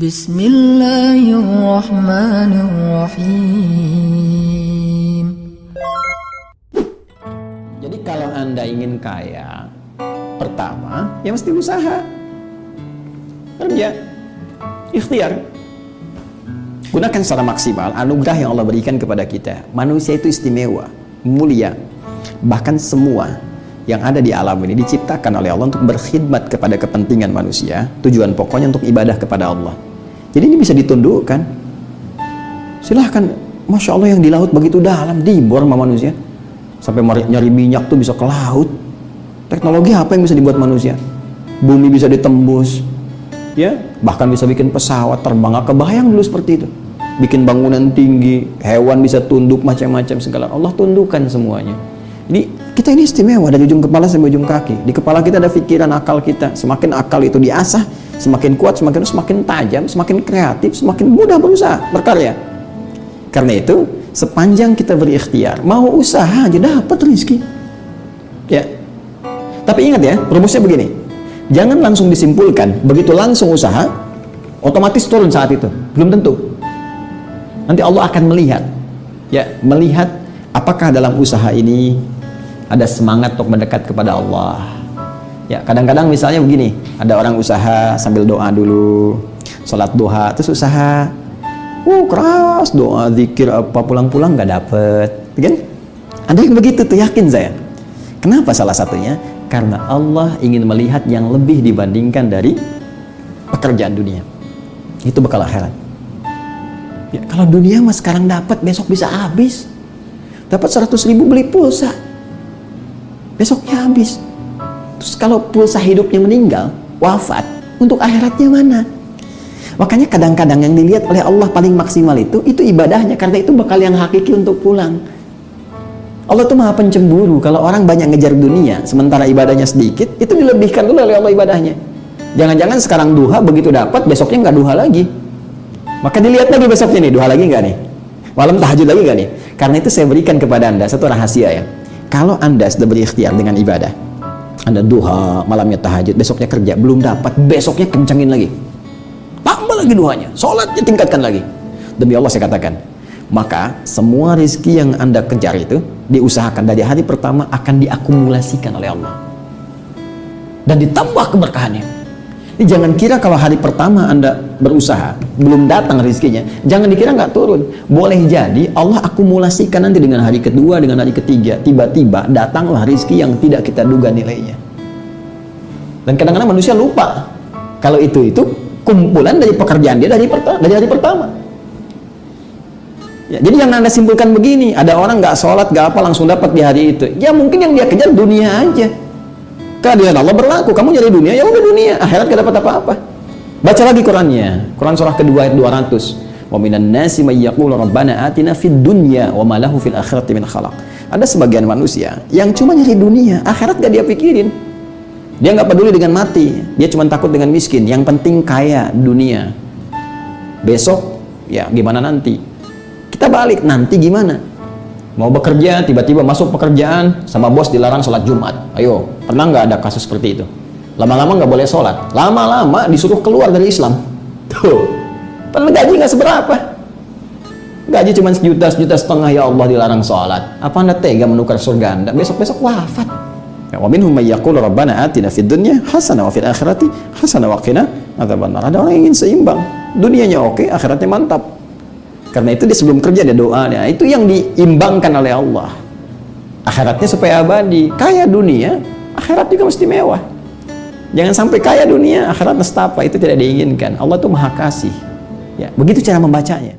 Bismillahirrahmanirrahim. Jadi kalau Anda ingin kaya, pertama ya mesti usaha. Kerja. Ikhtiar. Gunakan secara maksimal anugerah yang Allah berikan kepada kita. Manusia itu istimewa, mulia. Bahkan semua yang ada di alam ini diciptakan oleh Allah untuk berkhidmat kepada kepentingan manusia. Tujuan pokoknya untuk ibadah kepada Allah. Jadi ini bisa ditundukkan. Silahkan, Masya Allah yang di laut begitu dalam, dibor sama manusia. Sampai nyari minyak tuh bisa ke laut. Teknologi apa yang bisa dibuat manusia? Bumi bisa ditembus. Ya, bahkan bisa bikin pesawat terbang. Gak kebayang dulu seperti itu. Bikin bangunan tinggi, hewan bisa tunduk macam-macam segala. Allah tundukkan semuanya. Jadi kita ini istimewa dari ujung kepala sampai ujung kaki. Di kepala kita ada pikiran akal kita. Semakin akal itu diasah, semakin kuat, semakin semakin tajam, semakin kreatif, semakin mudah berusaha, berkarya. Karena itu, sepanjang kita berikhtiar, mau usaha aja dapat rezeki. Ya. Tapi ingat ya, rumusnya begini. Jangan langsung disimpulkan, begitu langsung usaha, otomatis turun saat itu. Belum tentu. Nanti Allah akan melihat. Ya, melihat apakah dalam usaha ini ada semangat untuk mendekat kepada Allah Ya, kadang-kadang misalnya begini, ada orang usaha sambil doa dulu, sholat duha, terus usaha, uh keras doa, zikir apa pulang-pulang nggak dapet, kan? Ada yang begitu tuh yakin saya. Kenapa salah satunya? Karena Allah ingin melihat yang lebih dibandingkan dari pekerjaan dunia. Itu bakal akhirat. Ya, kalau dunia mas sekarang dapat, besok bisa habis. Dapat 100 ribu beli pulsa. Besoknya habis Terus kalau pulsa hidupnya meninggal, wafat, untuk akhiratnya mana? Makanya kadang-kadang yang dilihat oleh Allah paling maksimal itu, itu ibadahnya. Karena itu bakal yang hakiki untuk pulang. Allah tuh maha pencemburu. Kalau orang banyak ngejar dunia, sementara ibadahnya sedikit, itu dilebihkan dulu oleh Allah ibadahnya. Jangan-jangan sekarang duha, begitu dapat, besoknya nggak duha lagi. Maka dilihat lagi besoknya nih, duha lagi nggak nih? Malam tahajud lagi nggak nih? Karena itu saya berikan kepada anda satu rahasia ya. Kalau anda sudah berikhtiar dengan ibadah, anda duha, malamnya tahajud, besoknya kerja, belum dapat, besoknya kencangin lagi. Tambah lagi duhanya, sholatnya tingkatkan lagi. Demi Allah saya katakan, maka semua rezeki yang Anda kejar itu diusahakan dari hari pertama akan diakumulasikan oleh Allah. Dan ditambah keberkahannya. Ini jangan kira kalau hari pertama Anda berusaha, belum datang rezekinya, jangan dikira nggak turun. Boleh jadi Allah akumulasikan nanti dengan hari kedua, dengan hari ketiga, tiba-tiba datanglah rezeki yang tidak kita duga nilainya. Dan kadang-kadang manusia lupa kalau itu itu kumpulan dari pekerjaan dia dari pertama, dari hari pertama. Ya, jadi yang anda simpulkan begini, ada orang nggak sholat, nggak apa langsung dapat di hari itu. Ya mungkin yang dia kejar dunia aja keadilan Allah berlaku. Kamu nyari dunia ya udah dunia. Akhirat gak dapat apa-apa. Baca lagi Qurannya. Quran surah kedua ayat 200 wa minan nasi may yaqulu rabbana dunya wa ma lahu fil ada sebagian manusia yang cuma nyari dunia akhirat gak dia pikirin. Dia nggak peduli dengan mati. Dia cuma takut dengan miskin. Yang penting kaya dunia. Besok ya gimana nanti? Kita balik nanti gimana mau bekerja tiba-tiba masuk pekerjaan sama bos dilarang sholat Jumat. Ayo pernah nggak ada kasus seperti itu? Lama-lama nggak boleh sholat. Lama-lama disuruh keluar dari Islam. Tuh padahal gaji nggak seberapa. Gaji cuma sejuta sejuta setengah ya Allah dilarang sholat. Apa anda tega menukar surga anda? Besok-besok wafat. Ya rabbana hasanah hasanah ada orang yang ingin seimbang. Dunianya oke akhiratnya mantap karena itu dia sebelum kerja dia doa. Itu yang diimbangkan oleh Allah. Akhiratnya supaya abadi. Kaya dunia, akhirat juga mesti mewah. Jangan sampai kaya dunia, akhirat nestapa. Itu tidak diinginkan. Allah itu maha kasih. Ya, begitu cara membacanya.